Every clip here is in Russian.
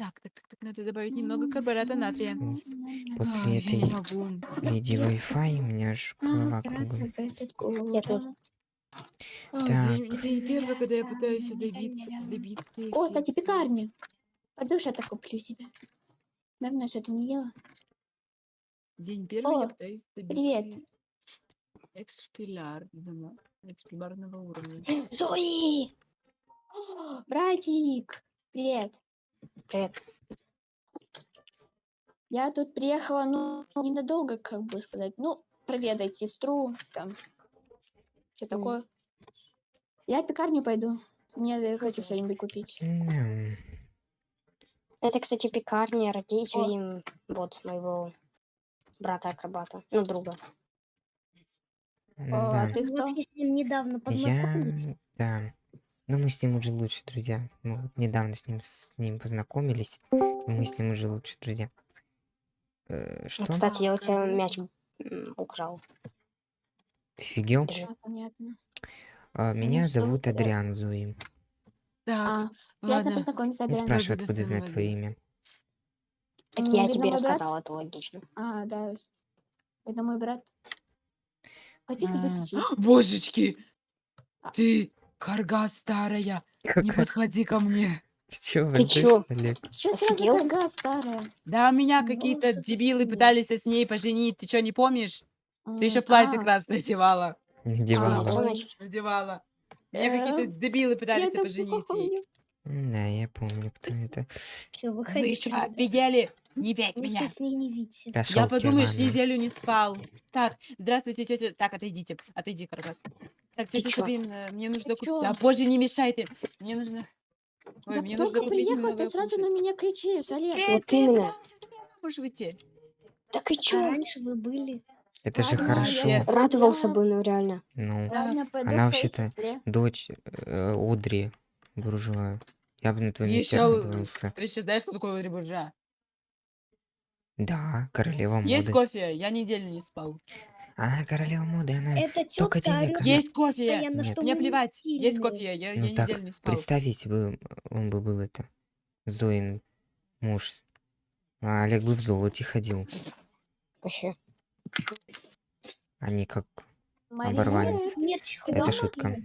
Так, так, так, так, надо добавить немного карбоната натрия. А, После я не этой могу. леди Wi-Fi у меня аж голова кругом. Я. А, Так. день, день первый, когда я пытаюсь добиться, добиться. О, кстати, пекарня. Пойду что-то куплю себе. Давно что-то не ела. День первый я О, пытаюсь привет. добиться экспилярного, экспилярного уровня. Зои! О, Братик! Привет. Привет. Я тут приехала, ну, ненадолго, как бы сказать. Ну, проведать сестру, там. Что такое? Я в пекарню пойду. Мне э, хочу что-нибудь купить. М, Это, кстати, пекарня родителей вот моего брата-акробата. Ну, друга. О, Да. а ты кто? Вот я с ним недавно Я, познакомились. да. Но мы с ним уже лучше друзья. Мы вот недавно с ним с ним познакомились. и мы с ним уже лучше друзья. Э, Ну, что? Кстати, я у тебя мяч украл. Ты офигел? Держи. А, понятно. А, меня что, зовут да. Адриан Зои. Так, А, ладно. познакомиться, Не Адриан. спрашивай, Пойду откуда знать достану твое имя. Так М, я видно, тебе мой брат? рассказал, это логично. А, да. Это мой брат. Хотите А, выпить? чай? Божечки! Ты, карга старая, не Какая- подходи ко мне. Ты чё, Ты вообще, чё? что ли? Чё сразу Офигел? карга старая? Да, меня Ну, какие-то дебилы пытались с ней поженить. Ты что, не помнишь? Ты еще М, платье а, красное одевала. Надевала. А, значит, Надевала. Меня Э, какие-то дебилы Я пытались это поженить. ей. помню. М, Да, я помню, кто это. Все, Вы выходите. что, ребят. офигели? Не пять Вы меня. что, с ней не видите? Я подумаешь, Кирвана. неделю не спал. Так, здравствуйте, тетя. Так, отойдите. Отойди, Каргас. Так, Ты тетя чё? Сабин, э, мне нужно купить. чё? Да, боже, не мешайте. Мне нужно. Ой, Я мне только нужно купить приехала, немного ты сразу на меня кричишь, Олег. Э, Вот ты именно. меня замуж выйти. Так и А чё? раньше вы были. Это же Ладно, хорошо. я- Радовался бы, ну реально. Ну, Ладно, пойду Она своей вообще-то- сестре. дочь э, Одри Буржуа. Я бы на твоем месте Ещё, радовался. Ты сейчас знаешь, что такое Одри Буржуа? Да, королева Есть моды. кофе? Я неделю не спал. Она королева моды, она... Это Только тетка денег она- Есть кофе? Нет. что Мне плевать. Есть кофе? Я, Ну я так, неделю не спал. представь, если бы он бы был это... Зоин муж. А Олег бы в золоте ходил. Вообще. Не как... Маринет? Оборванец. Мерч Это дома шутка.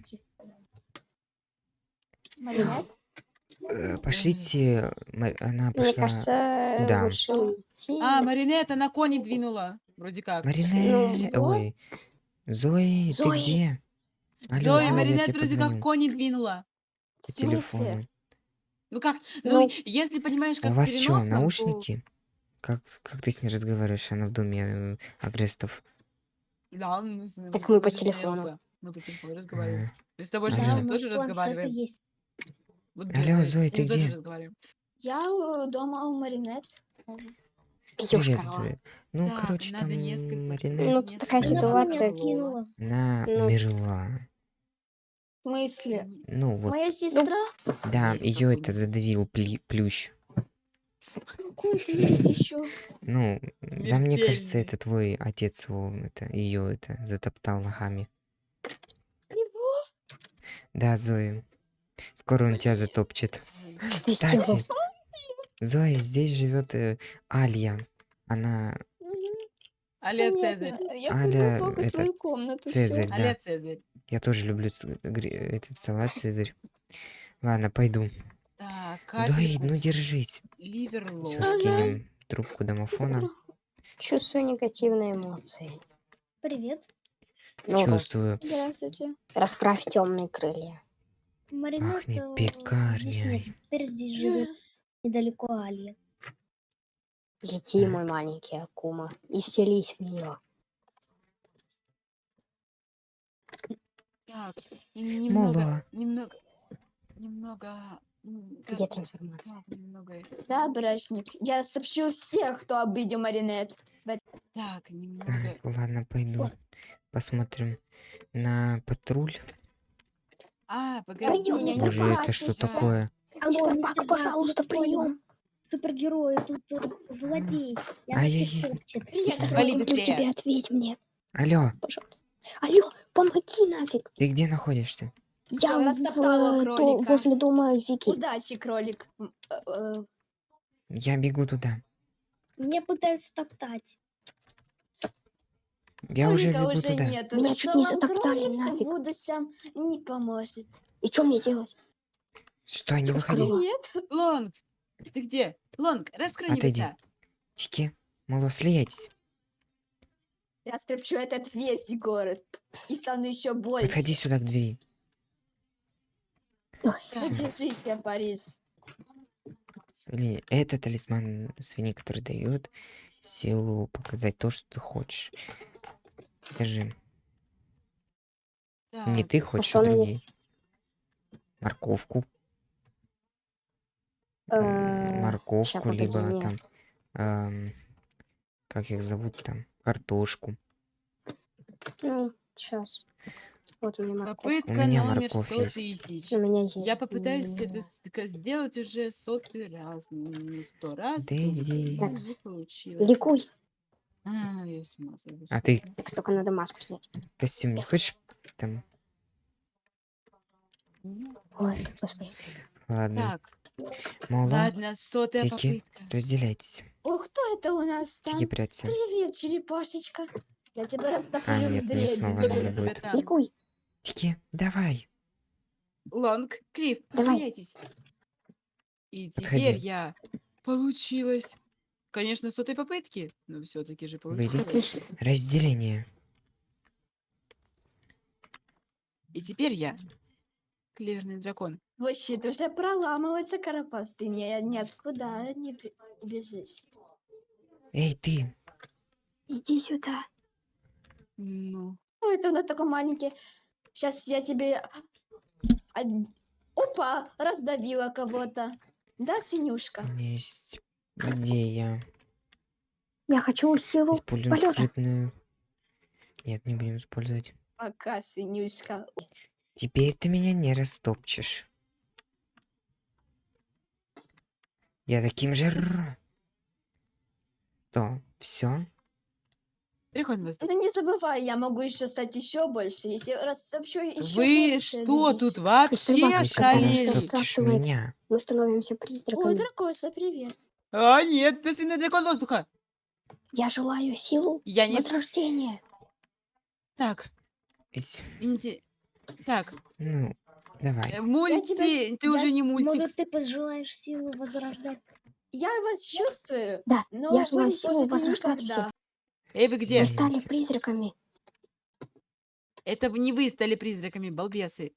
Маринет? Э, Пошлите... Она Мне пошла... кажется, да. лучше уйти. А, Маринет, она кони двинула. Вроде как. Марине... чего? Ой. Зои, Зои. ты где? Алло, Зои, Маринет вроде как кони двинула. В по смысле? телефону. Ну как? Ну, Ну, если понимаешь, как У вас что, то- наушники? Как, как ты с ней разговариваешь? Она в доме э, агрестов. Да, мы, с- Так мы по телефону. Мы по телефону разговариваем. А, Мы с тобой сейчас тоже у нас планшеты разговариваем. Вот, Алло, ним ты тоже где? Я э, дома у Маринет. Идёшь, Привет, корова. Зоя. Ну, Так, короче, там несколько- Маринет, Ну, несколько такая Она ситуация. она ну. умерла. В смысле? Ну, вот, Моя сестра? да, есть ее это задавил пли- плющ. Какой ты еще? Ну, да, мне кажется, это твой отец его, это, ее это, затоптал ногами. Его? Да, Зоя. Скоро он тебя затопчет. Что ты Кстати? Зоя, здесь живет э, Алья. Она Понятно. Цезарь. Я Аля, пойду это, свою комнату. Цезарь, да. Цезарь. Я тоже люблю ц- гри- этот салат Цезарь. Ладно, пойду. Так, Зои, ну держись. ливерлоу. Все, Ага. скинем трубку домофона. Чувствую негативные эмоции. Привет. Ну, Чувствую. Здравствуйте. расправь темные крылья. Маринет Пахнет э, здесь нет. пекарней. Теперь здесь живет недалеко Алия. Лети, мой маленький Акума, и вселись в нее. Так, немного, Мола. немного, немного... Где трансформация? немного... Да, брачник. Я сообщил всех, кто обидел Маринет. Так, немного... Так, ладно, пойду. Посмотрим на патруль. А, погоди. Пойдём, я не Боже, это что такое? Алло, Мистер Бак, пожалуйста, прием. Супергерой, тут э, злодей. Она всех топчет. Мистер Бак, люблю тебя, ответь мне, Алло, пожалуйста. Алло, помоги нафиг. ты где находишься? Я в, то- возле дома Вики. Удачи, кролик. Э, э, Я бегу туда. Меня пытаются топтать. Я уже бегу уже туда. нет. Меня чуть не затоптали, кролик нафиг. будущем не поможет. И что мне делать? Стой, не выходи. Нет. Лонг, ты где? Лонг, раскрой Отойди. небеса. Тики, мало, слияйтесь. Я скрепчу этот весь город и стану еще больше. Подходи сюда к двери. Ой, Удержите, Париж. Или это талисман свиньи, который дает силу показать то, что ты хочешь. Скажи, не Так, ты хочешь, что а другие. Морковку. М, э, ща, Морковку, погоди, либо не. там... эм, как их зовут там? Картошку. Ну, сейчас. Вот у меня морковь. попытка меня номер морковь 100 есть. тысяч. У меня есть. Я попытаюсь М, это с- сделать уже сотый раз. ну, Не сто раз. Да иди. не получилось. Ликуй. А, я с ума сойду, А ты сука. Так столько надо маску снять. костюм не хочешь? Там... Ну, Ой, господи. Ладно. Так, Мало, ладно, сотая Тики. попытка. разделяйтесь. О, кто это у нас там? Тики, прячься. Привет, черепашечка. Я тебя растоплю А, нет, мне дребезги. снова тебя будет. Ликуй. Тики, давай. Лонг, Клифф, смейтесь. И теперь Подходи. я... Получилось. Конечно, с сотой попытки, но все-таки же получилось. Разделение. И теперь я... Клеверный дракон. Вообще, ты уже проламывается карапаз. Ты мне ниоткуда не бе- бежишь. Эй, ты. Иди сюда. Ну, Ну, это у нас такой маленький. Сейчас я тебе... од- Опа, раздавила кого-то. Да, свинюшка? У меня есть идея. Я хочу силу Используем полета. скрытную. Нет, не будем использовать. Пока, свинюшка. Теперь ты меня не растопчешь. Я таким же... Что, все? Ну не забывай, я могу еще стать еще больше, если растопчу еще Вы что тут вообще меня, Мы становимся Ой, призраками. дракоша, привет. А, нет, бесценный дракон воздуха. Я желаю силу Я не... возрождения. Так, инди... Так, ну, давай. э, мульти... Ты я уже не Может, мультик. ты пожелаешь силу возрождать? Я вас чувствую, Да, но я вы желаю не силу возрождать никогда. всех. Эй, вы где? Мы стали призраками. Это вы- не вы стали призраками, балбесы.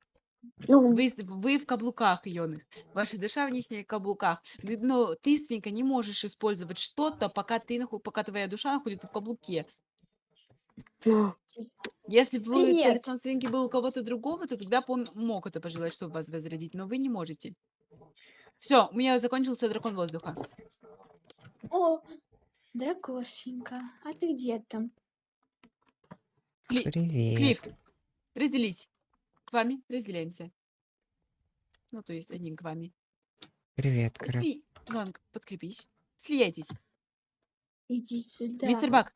Ну, Вы, с- вы в каблуках, Йоных. Ваша душа в них каблуках. Но ты, свинка, не можешь использовать что-то, пока ты наху- пока твоя душа находится в каблуке. ну, Если бы Привет. талисман свинки был у кого-то другого, то тогда бы он мог это пожелать, чтобы вас возродить, но вы не можете. Все, у меня закончился дракон воздуха. О, дракошенька, а ты где там? Кли- Привет. Клифф, разделись. К вами разделяемся. Ну, то есть одним к вами. Привет, Кара. Сли... Ланг, подкрепись. Слияйтесь. Иди сюда. Мистер Бак,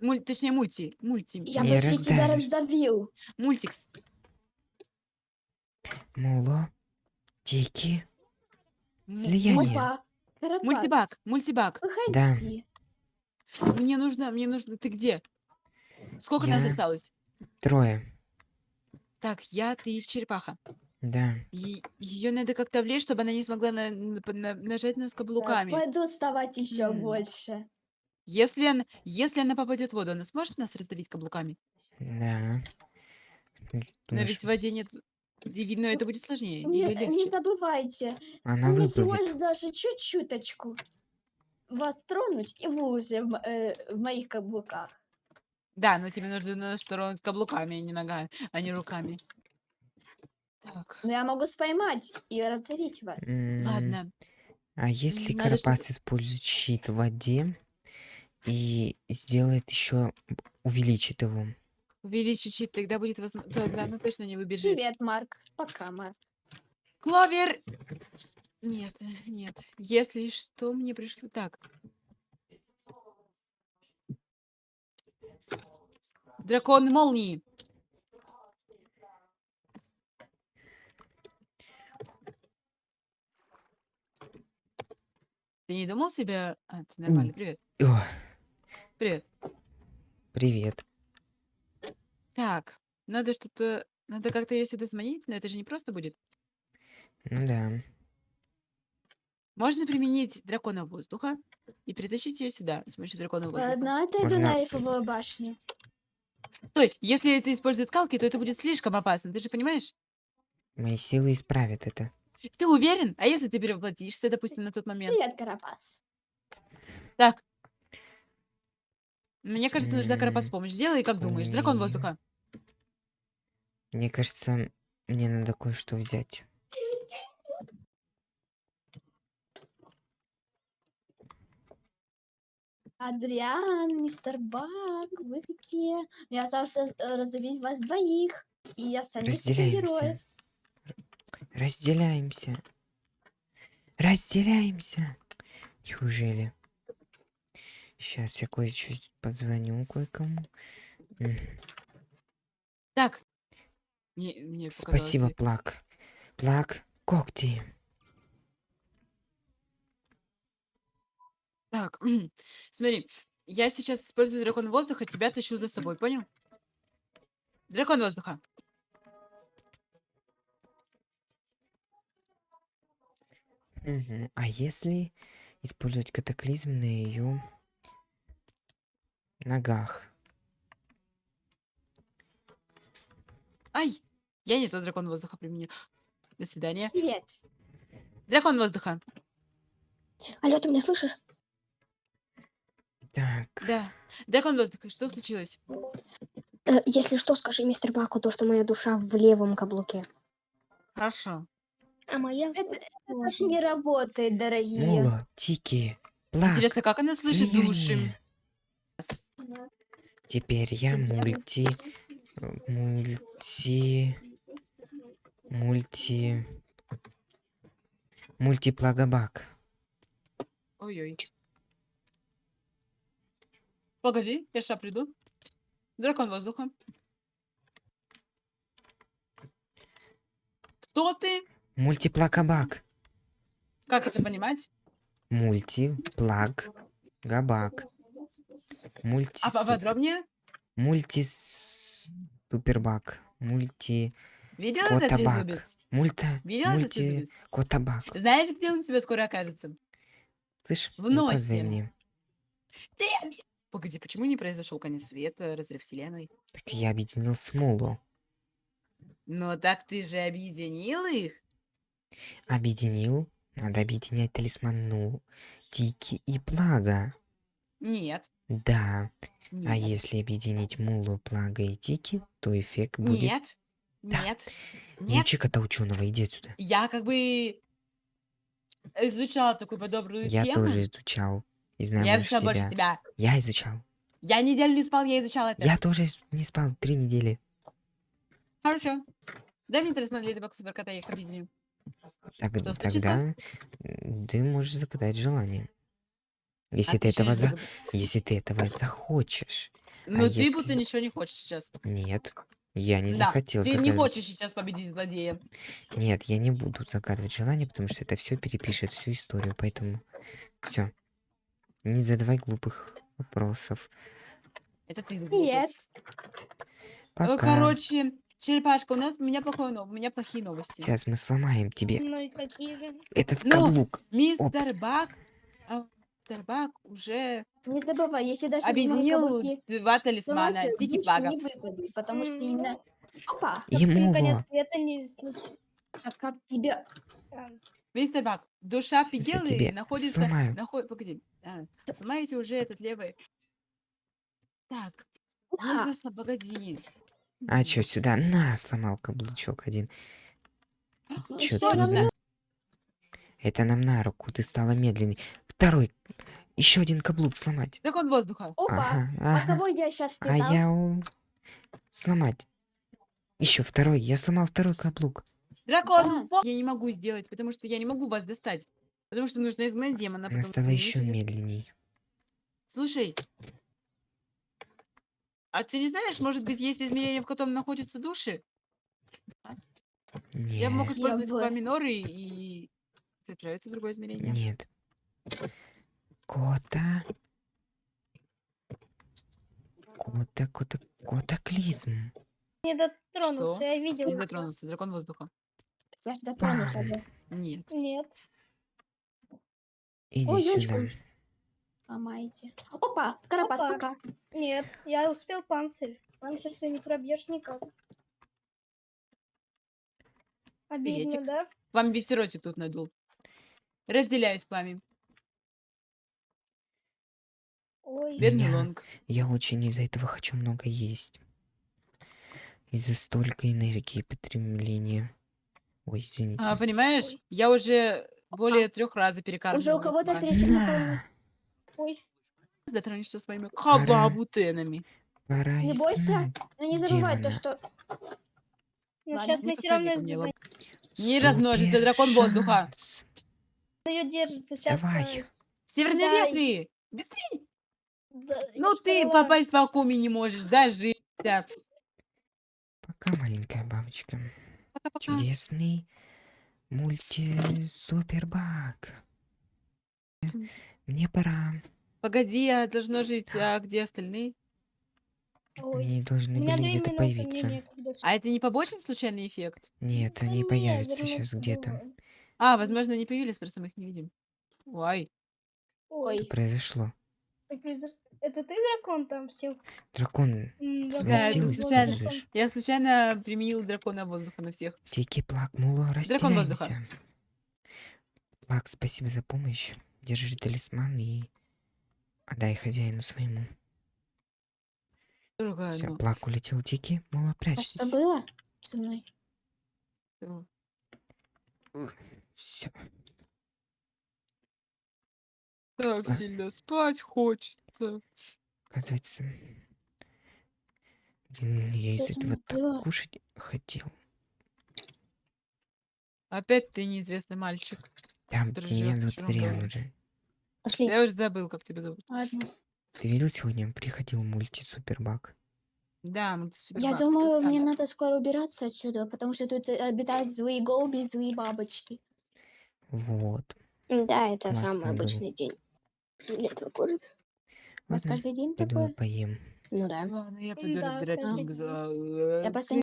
муль... точнее мульти, мульти, Я Не почти тебя раздавишь. раздавил. мультикс. Муло. Тики. Слияние. Опа. Мультибак, мультибак. Выходи. Мне нужно, мне нужно. Ты где? Сколько нас Я- осталось? Трое. Так, я, ты и черепаха. Да. Ее надо как-то влезть, чтобы она не смогла на- на- на- нажать нас каблуками. Пойду вставать еще больше. Если она, если она попадет в воду, она сможет нас раздавить каблуками? Да. Но Думаешь, ведь в воде нет. и Видно, это будет сложнее Не, или не легче. забывайте, она мне всего выплывет. лишь даже чуть-чуточку вас тронуть, и вы уже в, м- э, в моих каблуках. Да, но тебе нужно нас тронуть каблуками, а не ногами, а не руками. Так, Но я могу споймать и раздавить вас. М, ладно. А если Надо, чтоб- Карапас использует щит в воде и сделает еще увеличит его? Увеличить щит, тогда будет возможно. Тогда она точно не выбежит. Привет, Марк. Пока, Марк. Кловер! Нет, нет. Если что, мне пришло так. Дракон молнии. Ты не думал себе... А, ты нормально, привет. О, Привет. привет. Так, надо что-то... Надо как-то ее сюда заманить, но это же не просто будет. Да. Можно применить дракона воздуха и притащить ее сюда с помощью дракона воздуха. Ладно, отойду Можно- на эльфовую башню. Стой, если это использует калки, то это будет слишком опасно, ты же понимаешь? Мои силы исправят это. Ты уверен? А если ты перевоплотишься, допустим, на тот момент? Привет, Карапас. Так. Мне кажется, нужна Карапас помощь. Делай, как думаешь. Дракон воздуха. Мне кажется, мне надо кое-что взять. Адриан, мистер Бак, вы где? Я остался разделить вас двоих. И я сами Разделяемся. Разделяемся. Разделяемся. Неужели? Сейчас я кое-что позвоню кое-кому. Так. Мне, мне Спасибо, показалось, Плак. Плак, когти. Так, смотри. Я сейчас использую дракон воздуха, тебя тащу за собой, понял? Дракон воздуха. Мгм. А если использовать катаклизм на ее ногах? Ай! Я не тот дракон воздуха применил. До свидания. Привет. Дракон воздуха. Алло, ты меня слышишь? Так, Да. Дракон воздуха. Что случилось? Э, если что, скажи мистер Баку то, что моя душа в левом каблуке. Хорошо. А моя Это, это так не работает, дорогие. Муло, Тики, Плак, Интересно, как она слышит души? Теперь я мульти... Мульти... Мульти... Мультиплагобак. Ой-ой. Погоди, я сейчас приду. Дракон воздуха. Кто ты? Мультиплагобак. Как это понимать? Мультиплаг... Габак. Мульти... А поподробнее? Мульти... Супербак. Мульти... Видел этот трезубец? Мульта... Видел этот Мульти... трезубец? Котабак. Знаешь, где он у тебя скоро окажется? Слышь, В носе. извини. Ты... Погоди, почему не произошел конец света, разрыв вселенной? Так я объединил Смулу. Ну так ты же объединил их? Объединил? Надо объединять талисман Ну, Тики и Плага. Нет. Да. А Нет. если объединить Мулу, Плага и Тики, то эффект будет... Нет. Да. Нет. Не Нет. учи кота ученого, иди отсюда. Я как бы изучала такую подобную Я тему. тоже изучал. И знаю Я больше изучала больше тебя. тебя. Я изучал. Я неделю не спал, я изучала это. Я тоже не спал три недели. Хорошо. Дай мне талисман Леди Баг Суперкота, я их объединю. Так, Что тогда ты можешь загадать желание. Если А ты этого не за... загад- Если ты этого захочешь. Ну ты если- будто ничего не хочешь сейчас. Нет. Я не да, захотел ты не загадывать. хочешь сейчас победить злодея. Нет, я не буду загадывать желание, потому что это все перепишет всю историю, поэтому все. Не задавай глупых вопросов. Это ты. Привет. Пока. Э, Короче, черепашка, у нас у меня плохое но- у меня плохие новости. Сейчас мы сломаем тебе Ну и какие же? этот Ну, каблук. Мистер Бак, а, мистер Бак уже Не забывай, если даже объединил два талисмана не выпадет, потому что именно... Опа, Ему конец света не случился. а как тебе... Мистер Бак, душа тебе находится... сломаю. Наход... Погоди. А, сломаете уже этот левый... Так, Да. нужно... Погоди. А чё, сюда? На, сломал каблучок один. Ну, Чё ты медлен- Это нам на руку, ты стала медленней. Второй. Еще один каблук сломать. Дракон воздуха. Опа, Ага, а ага. кого я сейчас А я у- сломать. Еще второй. Я сломал второй каблук. Дракон во- Я не могу сделать, потому что я не могу вас достать. Потому что нужно изгнать демона. Она стала еще нечего- медленней. Слушай, а ты не знаешь, может быть, есть измерение, в котором находятся души? Я Нет. могу использовать миноры и отправиться в другое измерение. Нет. Кота. Кота, кота, котоклизм. Не дотронулся, Что? я видел. Не дотронулся. Дракон воздуха. Я ж дотронулся Пам. бы. Нет. Нет. Иди Ой, сюда. уж. Ломаете. Опа, Карапас, Опа. пока. Нет, я успел панцирь. Панцирь ты не пробьешь никак. Обидно, Приветик. да? Вам ветерочек тут надул. Разделяюсь с вами. Ой, Бедный Меня- лонг. Я очень из-за этого хочу много есть. Из-за столько энергии потребления. Ой, извините. А, понимаешь, Ой. я уже более трех раз перекармливаю. Уже у кого-то трещина на На, ой. Дотронешься своими Пора. халабутенами. пора Не бойся. изгнать Ну не забывай то, что... Ну, Ладно, сейчас не мы все равно изгоняем. Не размножится дракон воздуха. Ее держится сейчас. Давай. Северные Дай. ветры! Быстрее! Ну ты поняла. попасть по акуме не можешь, дожиться. Пока, маленькая бабочка. Пока-пока. Чудесный мульти-супербак. Мне пора. Погоди, я должна жить, а где остальные? Ой. Они должны были где-то появиться. А это не побочный случайный эффект? Нет, Да они не, появятся сейчас где-то. А, возможно, они появились, просто мы их не видим. Ой. Ой, Ой, Произошло. Ты дракон там всех? Дракон, Да, возводил случайно. Я случайно применил дракона воздуха на всех. Тики, Плак, Муло, Дракон воздуха. Плак, спасибо за помощь. Держи талисман и отдай хозяину своему. Дорогая, Все, ну, Плак улетел Тики, Муло, а прячься. что было со мной? Все. Так сильно спать хочется. Оказывается, блин, я из этого так кушать хотел. Опять ты неизвестный мальчик. Да, меня зовут доме. уже. Пошли. Я уже забыл, как тебя зовут. Ладно. Ты видел сегодня приходил мульти-супербак? Да, ты Я думаю, мне надо скоро убираться отсюда, потому что тут э, обитают злые голуби и злые бабочки. Вот. Да, это самый обычный день для этого города. У вас Ладно, каждый день пойду такое? поем. Ну да. Ладно, я пойду Да, разбирать книгу за... Я просто